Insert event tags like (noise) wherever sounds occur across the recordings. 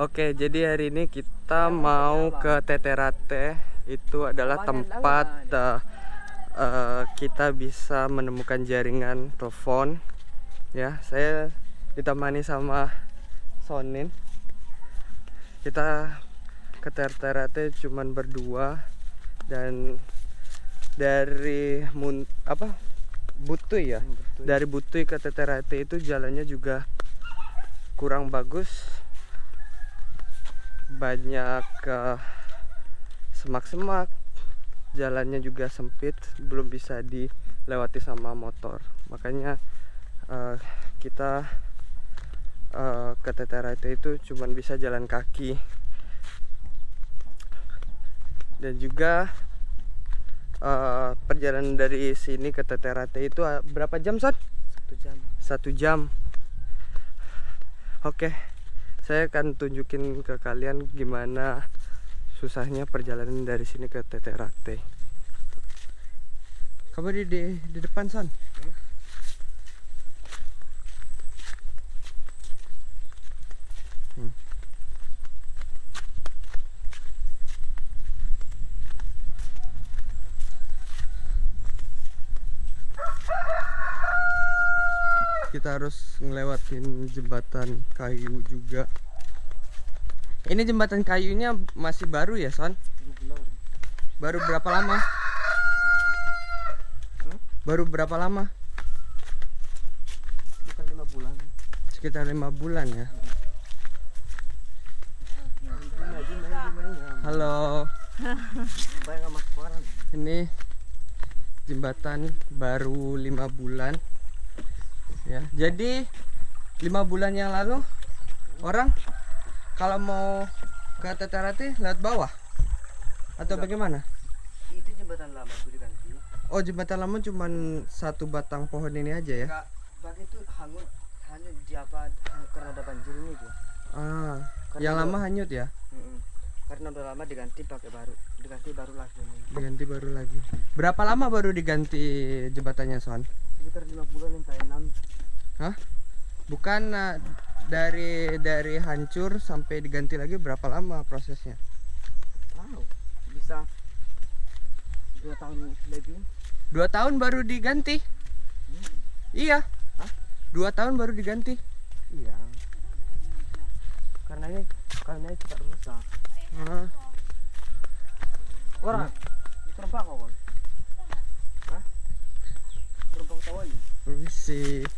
Oke, jadi hari ini kita mau ke Teterate. Itu adalah tempat uh, uh, kita bisa menemukan jaringan telepon. Ya, saya ditemani sama Sonin. Kita ke Teterate cuman berdua dan dari mun apa Butuy ya dari Butuy ke Teterate itu jalannya juga kurang bagus banyak uh, semak-semak jalannya juga sempit belum bisa dilewati sama motor makanya uh, kita uh, ke Teterate itu cuman bisa jalan kaki dan juga uh, perjalanan dari sini ke Teterate itu uh, berapa jam Son? Satu jam. Satu jam. Oke, saya akan tunjukin ke kalian gimana susahnya perjalanan dari sini ke Teterate. Kamu di, di di depan Son? Hmm. Kita harus ngelewatin jembatan kayu juga. Ini jembatan kayunya masih baru ya son? Baru berapa lama? Baru berapa lama? Sekitar lima bulan. Sekitar lima bulan ya. Halo. Ini jembatan baru lima bulan ya jadi lima bulan yang lalu orang kalau mau ke Tetarate lewat bawah? Atau Enggak. bagaimana? Itu jembatan lama itu diganti. Oh jembatan lama cuma satu batang pohon ini aja ya? Enggak, itu hanyut hanyut di apa karena ada banjir ini tuh ah karena yang lama hanyut ya? Mm -mm. karena udah lama diganti pakai baru diganti baru lagi ini. diganti baru lagi. Berapa lama baru diganti jembatannya Son? Sekitar lima bulan sampai enam Hah? Bukan uh, dari dari hancur sampai diganti lagi berapa lama prosesnya? Wow, bisa dua tahun lebih. Dua tahun baru diganti? Hmm. Iya. Hah? Dua tahun baru diganti? Iya. Karena ini karena ini cepat rusak. Hah? Orang, hmm. terbang kau Hah? Terbang tahu ini? Permisi.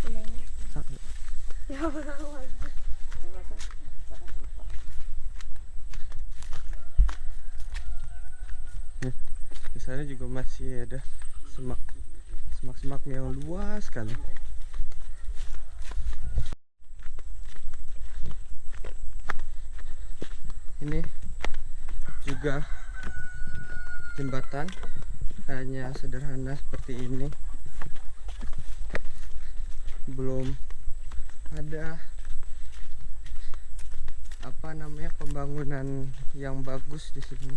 Di sana juga masih ada semak semak-semak yang luas sekali. Ini juga jembatan hanya sederhana seperti ini belum ada apa namanya pembangunan yang bagus di sini.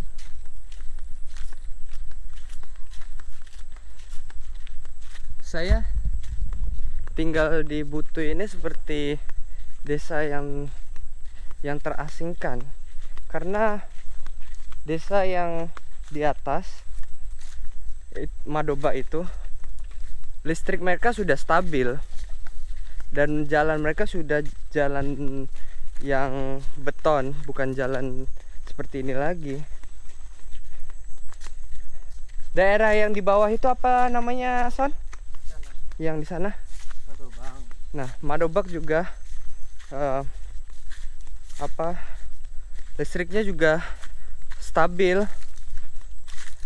Saya tinggal di Butu ini seperti desa yang yang terasingkan. Karena desa yang di atas Madoba itu listrik mereka sudah stabil dan jalan mereka sudah jalan yang beton bukan jalan seperti ini lagi daerah yang di bawah itu apa namanya Son? Sana. yang di sana? Madobak nah Madobak juga uh, apa listriknya juga stabil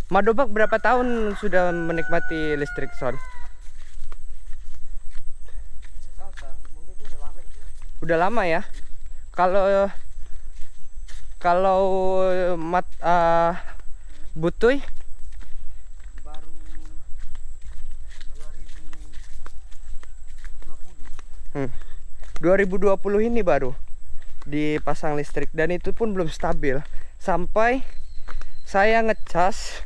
Madobak berapa tahun sudah menikmati listrik Son? Udah lama ya. Kalau kalau mat uh, butuy? Baru 2020 hmm. 2020 ini baru dipasang listrik dan itu pun belum stabil. Sampai saya ngecas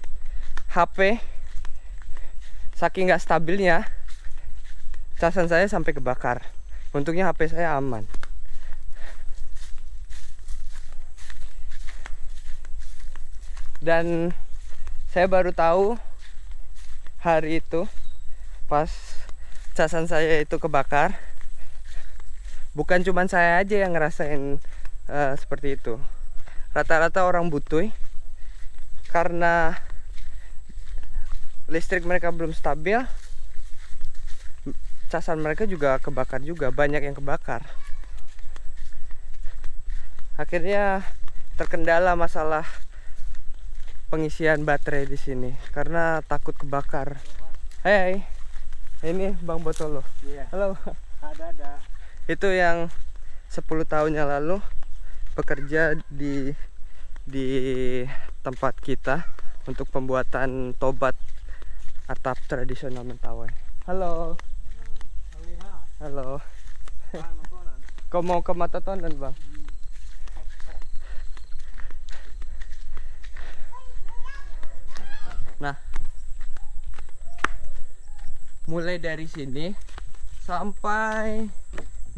HP saking nggak stabilnya casan saya sampai kebakar untungnya HP saya aman. Dan saya baru tahu hari itu pas casan saya itu kebakar bukan cuma saya aja yang ngerasain uh, seperti itu. Rata-rata orang butuh karena listrik mereka belum stabil casan mereka juga kebakar juga banyak yang kebakar akhirnya terkendala masalah pengisian baterai di sini karena takut kebakar Hei, ini Bang Botolo. Iya. Halo. Ada ada. Itu yang 10 tahun yang lalu bekerja di di tempat kita untuk pembuatan tobat atap tradisional Mentawai. Halo. Halo. Kau mau ke Matatonan, Bang? Nah, mulai dari sini sampai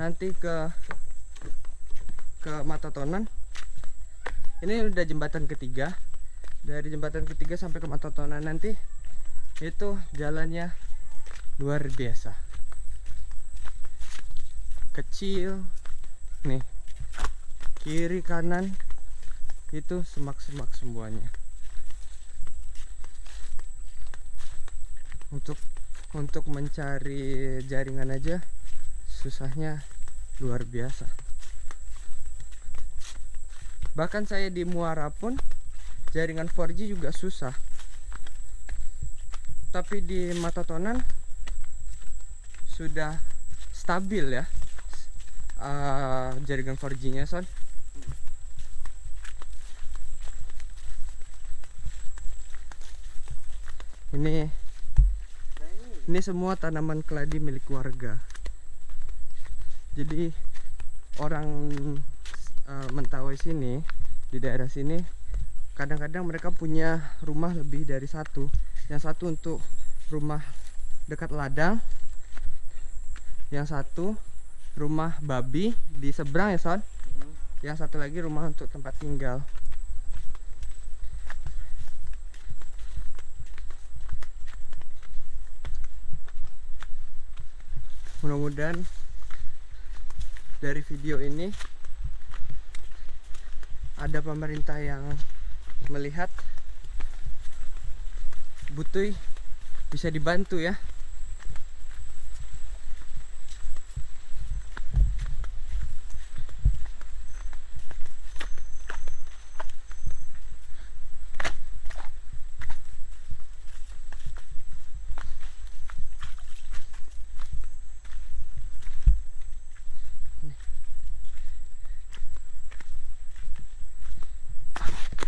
nanti ke ke Matatonan. Ini udah jembatan ketiga. Dari jembatan ketiga sampai ke Matatonan nanti itu jalannya luar biasa. Kecil. Nih. Kiri kanan itu semak-semak semuanya. Untuk untuk mencari jaringan aja susahnya luar biasa bahkan saya di Muara pun jaringan 4G juga susah tapi di Matatonan sudah stabil ya uh, jaringan 4G nya son? Ini ini semua tanaman keladi milik warga. Jadi orang uh, mentawai sini di daerah sini kadang-kadang mereka punya rumah lebih dari satu. Yang satu untuk rumah dekat ladang yang satu rumah babi di seberang ya son? Yang satu lagi rumah untuk tempat tinggal. Mudah-mudahan dari video ini ada pemerintah yang melihat Butuy bisa dibantu ya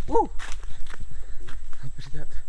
Uh, hampir jatuh.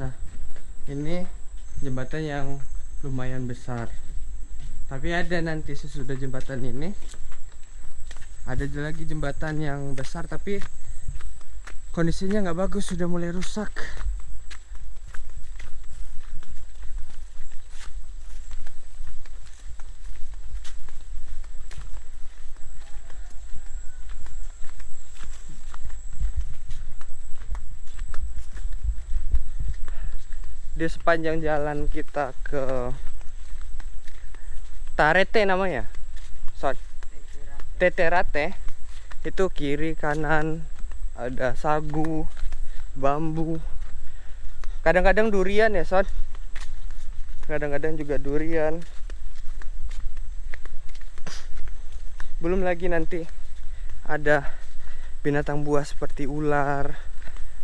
Nah, ini jembatan yang lumayan besar. Tapi ada nanti sesudah jembatan ini ada lagi jembatan yang besar tapi kondisinya nggak bagus sudah mulai rusak. Di sepanjang jalan kita ke Tarete namanya. So, Teterate. Itu kiri kanan ada sagu bambu. Kadang-kadang durian ya son. Kadang-kadang juga durian. Belum lagi nanti ada binatang buas seperti ular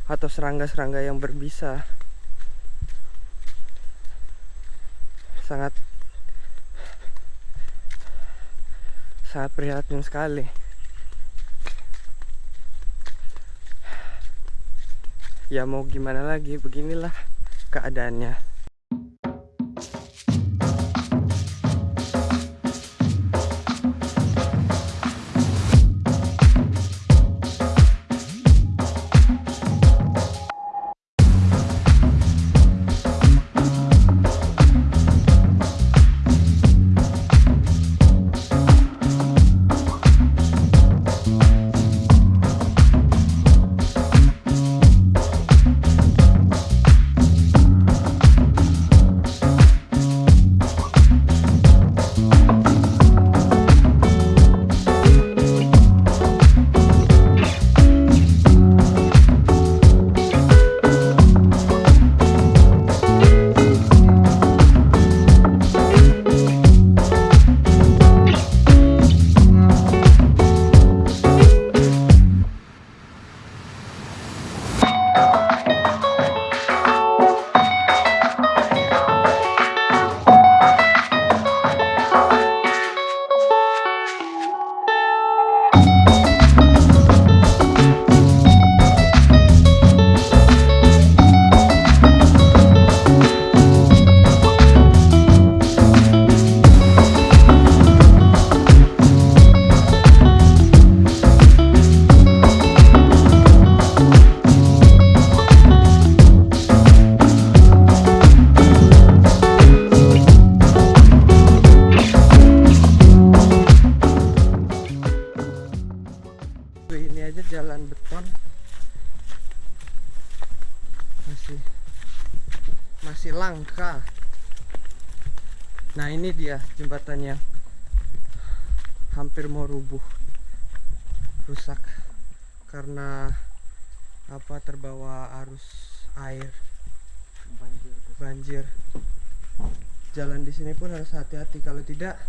atau serangga-serangga yang berbisa sangat sangat prihatin sekali. Ya mau gimana lagi beginilah keadaannya jalan beton masih masih langka. Nah ini dia jembatan yang hampir mau rubuh. Rusak. Karena apa terbawa arus air. Banjir banjir. Jalan di sini pun harus hati-hati. Kalau tidak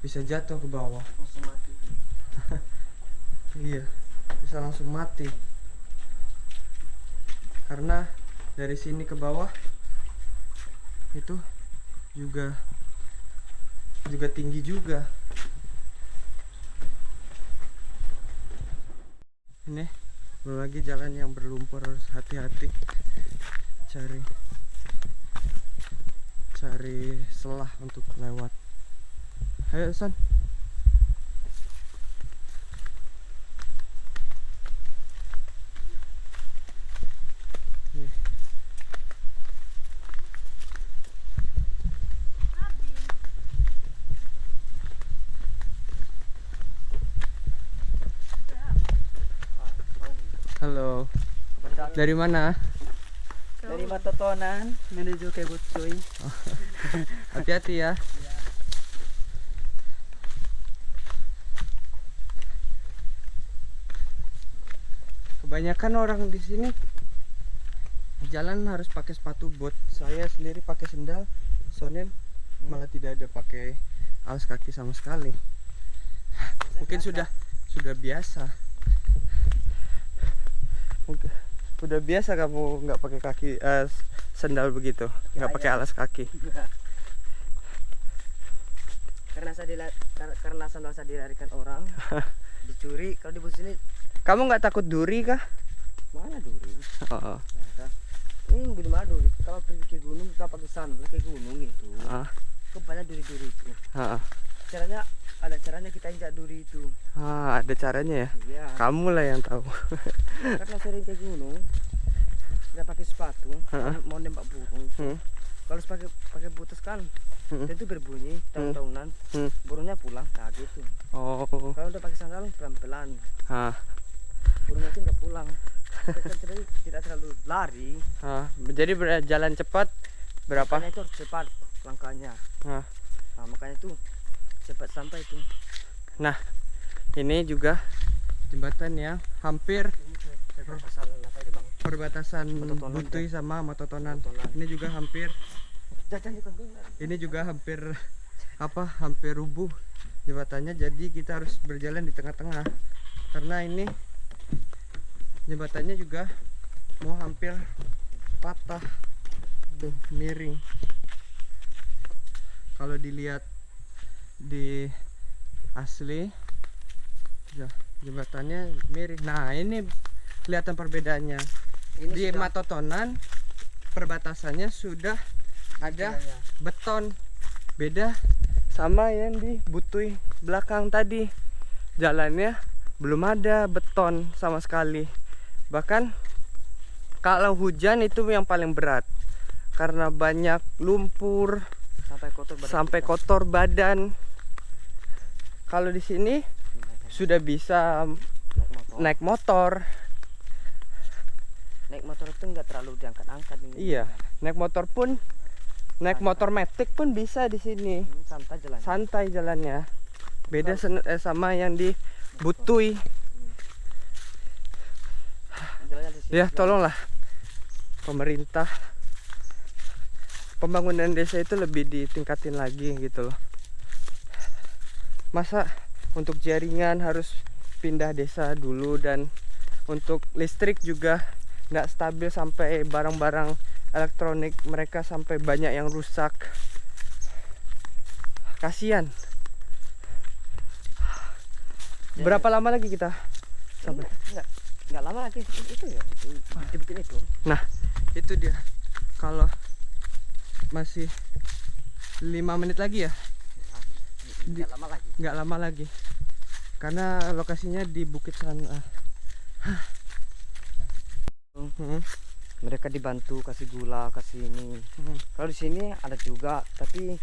bisa jatuh ke bawah. (laughs) Iya, bisa langsung mati. Karena dari sini ke bawah itu juga juga tinggi juga. Ini belum lagi jalan yang berlumpur harus hati-hati cari cari celah untuk lewat. Ayo San. Dari mana? dari Matotonan menuju ke Butsuy (laughs) Hati-hati ya. Kebanyakan orang di sini jalan harus pakai sepatu bot. Saya sendiri pakai sendal. Sonen malah tidak ada pakai alas kaki sama sekali. Mungkin sudah sudah biasa. Mungkin udah biasa kamu nggak pakai kaki eh, sendal begitu, nggak pakai alas kaki. karena saya dila- kar- karena sandal saya dilarikan orang (laughs) dicuri. Kalau di bus ini Kamu nggak takut duri kah? mana duri? Oh, Nah, ini belum ada duri. Kalau pergi ke gunung kita pakai sandal ke gunung itu. Ah, kok banyak duri-duri itu. Ah, caranya ada caranya kita injak duri itu ah, ada caranya ya. iya Kamu lah yang tahu. karena sering ke gunung nggak pakai sepatu Heeh. mau nembak burung Hmm. kalau pakai pakai butas kan Hmm. itu berbunyi tahun-tahunan Hmm. burungnya pulang nah gitu Oh, kalau udah pakai sandal pelan-pelan ah, burungnya itu nggak pulang Kita tidak, tidak terlalu lari ah. Jadi berjalan cepat berapa? makanya itu harus cepat langkahnya Ah. nah, makanya itu cepat sampai itu Ini juga jembatan yang hampir perbatasan apa ini bang? perbatasan Mototonan, Butuy sama Mototonan. Mototonan. Ini juga hampir ini juga hampir apa hampir rubuh jembatannya jadi kita harus berjalan di tengah-tengah karena ini jembatannya juga mau hampir patah tuh miring kalau dilihat di asli. Ya, jembatannya miring nah ini kelihatan perbedaannya. Ini di sudah. Matotonan perbatasannya sudah ada istilahnya. beton. Beda sama yang di Butuy belakang tadi. Jalannya belum ada beton sama sekali. Bahkan kalau hujan itu yang paling berat. Karena banyak lumpur sampai kotor badan sampai kotor badan kalau di sini sudah bisa naik motor. naik motor Naik motor itu nggak terlalu diangkat-angkat ini. iya naik motor pun naik motor metik pun bisa di sini Hmm, santai jalan. santai jalannya beda eh, sama yang di Jalannya sini. ya tolonglah pemerintah pembangunan desa itu lebih ditingkatin lagi gitu loh masa untuk jaringan harus pindah desa dulu dan untuk listrik juga nggak stabil sampai barang-barang elektronik mereka sampai banyak yang rusak kasihan Ya, berapa lama lagi kita sampai Enggak, enggak, lama lagi itu, ya. di- Dibikin itu. Nah, itu dia. Kalau masih lima menit lagi ya, Enggak lama lagi. nggak lama lagi. Karena lokasinya di Bukit Sana. Hmm, Mereka dibantu kasih gula, kasih ini. hmm. Kalau di sini ada juga, tapi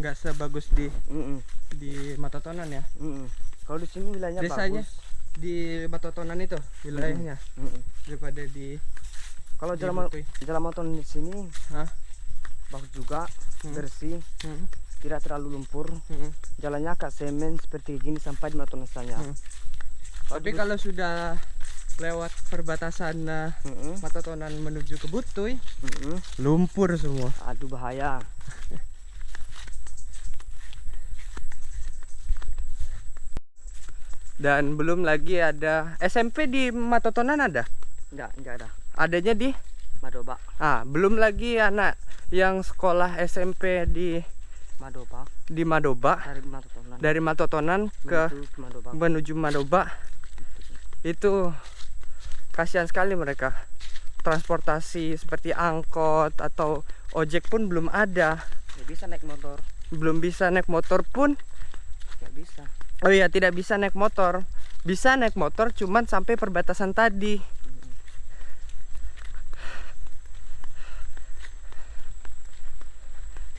Nggak sebagus di mm-mm, di Matotonan ya. mm-mm. kalau di sini wilayahnya Desanya? bagus. Di Matotonan itu wilayahnya Mm-mm. daripada di Kalau di jalan jalan motor di sini Hah? bagus juga, Hmm. bersih, Hmm, tidak terlalu lumpur. hmm, Jalannya agak semen seperti gini sampai di motor sana. hmm. Tapi kalau sudah lewat perbatasan eh, Mm-mm, Matotonan menuju ke Butuy, mm-mm. lumpur semua. Aduh bahaya. (laughs) Dan belum lagi ada SMP di Matotonan ada. Enggak, enggak ada. Adanya di Madoba, ah belum lagi anak yang sekolah SMP di Madoba. Di Madoba. Dari Matotonan. dari Matotonan ke menuju Madoba. menuju Madoba. Itu kasihan sekali mereka. Transportasi seperti angkot atau ojek pun belum ada. Nggak bisa naik motor, belum bisa naik motor pun. Nggak bisa. oh iya tidak bisa naik motor. Bisa naik motor cuman sampai perbatasan tadi.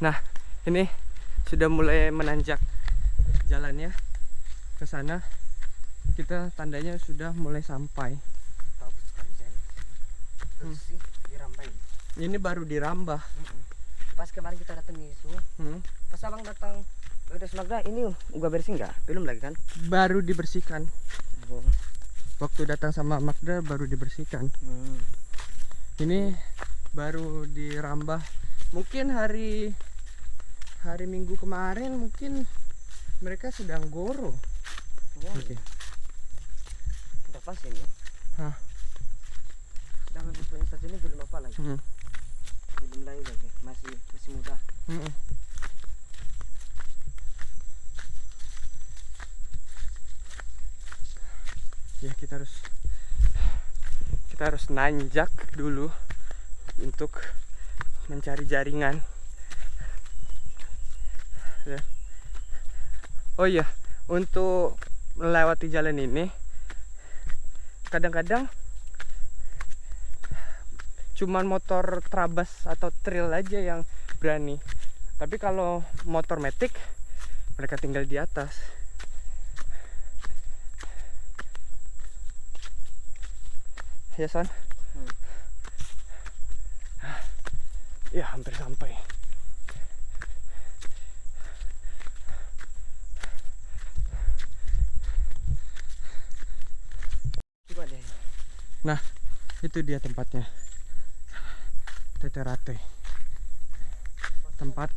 Nah ini sudah mulai menanjak jalannya ke sana kita tandanya sudah mulai sampai. Hmm. Ini baru dirambah Pas kemarin kita datang itu, Hmm, pas abang datang, udah Magda ini gua bersih nggak? Belum lagi kan? baru dibersihkan Oh. waktu datang sama Magda baru dibersihkan Hmm. ini baru dirambah mungkin hari hari minggu kemarin mungkin mereka sedang goro Oh, Oke. Udah pas ini. Hah. Sedangkan punya saja ini belum apa lagi, Hmm, belum lagi lagi, masih masih muda. hmm. ya kita harus kita harus nanjak dulu untuk mencari jaringan oh iya untuk melewati jalan ini kadang-kadang cuman motor trabas atau trail aja yang berani. Tapi kalau motor metik mereka tinggal di atas. Ya son Hmm. ya hampir sampai Nah, itu dia tempatnya. Teterate. Tempat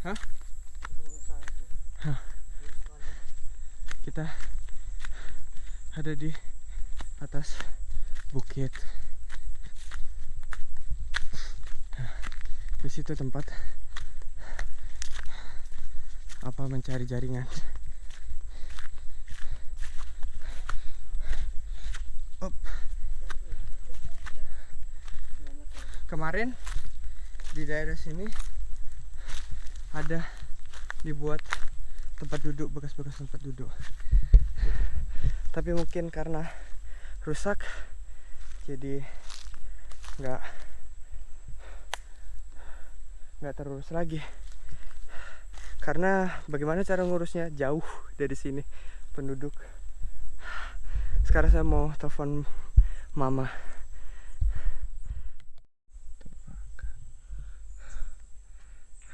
Hah? kita ada di atas bukit. Nah, Di situ tempat apa mencari jaringan. Kemarin di daerah sini ada dibuat tempat duduk bekas-bekas tempat duduk. Tapi mungkin karena rusak jadi nggak nggak terurus lagi. Karena bagaimana cara ngurusnya? Jauh dari sini penduduk. Sekarang saya mau telepon mama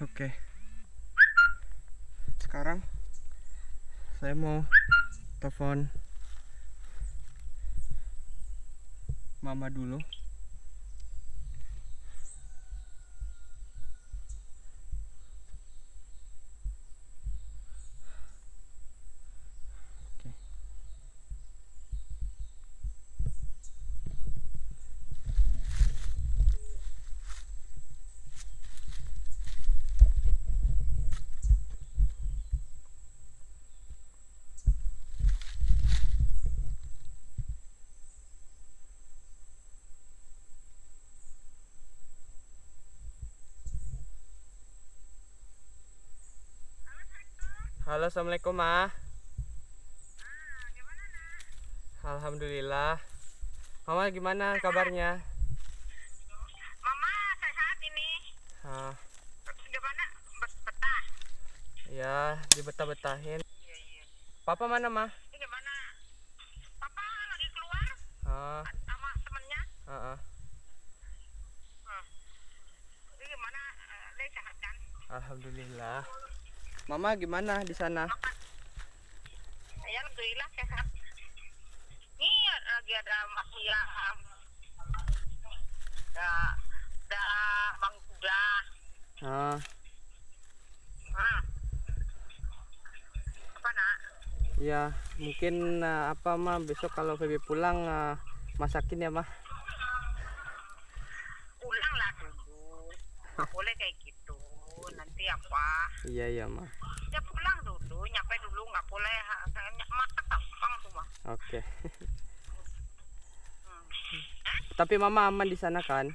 oke. Sekarang saya mau telepon mama dulu Halo, assalamualaikum ma. Alhamdulillah. Mama gimana kabarnya? Mama sehat ini. Ah, Gimana? Bet- Betah. ya dibetah-betahin. Iya iya. Papa mana ma? Gimana? Papa lagi keluar Ah, sama temennya. ah, ah. Gimana? Sehat kan? Alhamdulillah. Mama gimana di sana? Ya alhamdulillah sehat. Ini lagi ada masih yang ada ada Bang Kuda. Ah, Hmm. Apa nak? ya mungkin ah, apa ma besok kalau Feby pulang ah, masakin ya ma. Pulang lah dulu. Boleh kayak Nanti apa? Iya iya ma. Ya pulang dulu, nyampe dulu nggak boleh masak gampang tuh mah. Oke. (laughs) Hmm. Tapi mama aman di sana kan?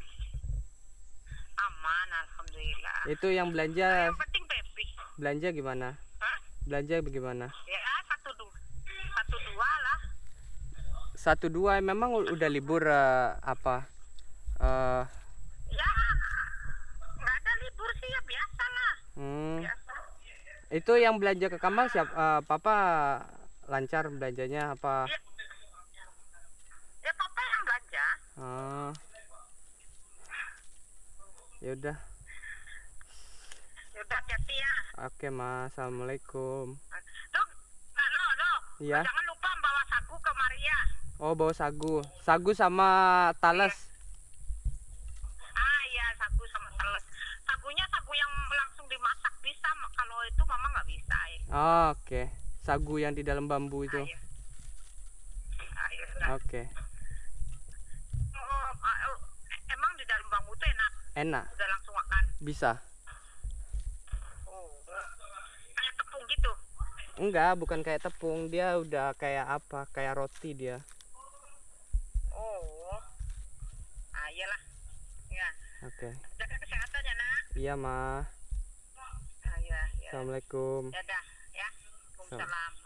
Aman, alhamdulillah. Itu yang belanja Yang penting baby. belanja gimana? Hah? Belanja bagaimana? Ya satu dua, satu dua lah. Satu dua memang udah libur eh, apa? Eh, Ya nggak ada libur sih ya biasa lah. hmm, Biasa. Itu yang belanja ke kamar siap eh, papa lancar belanjanya apa? Ya, ya papa yang belanja. Ah. Ya udah. Ya udah hati-hati ya. Oke, Mas. Assalamualaikum. Nah, lo, lo. Iya. Jangan lupa bawa sagu ke Maria. Oh, bawa sagu. Sagu sama talas. Ah Oh, Oke. Sagu yang di dalam bambu itu. Oke. Oh, ah, oh, emang di dalam bambu tuh enak. Enak. Udah langsung makan. Bisa. Oh. Kayak tepung gitu. Enggak, bukan kayak tepung. Dia udah kayak apa? Kayak roti dia. Oh. Ah iyalah. Ya. Oke. Jaga kesehatan ya nak. Iya, Ma. Ah, iya, iya. Assalamualaikum. Ya dah ya. Waalaikumsalam.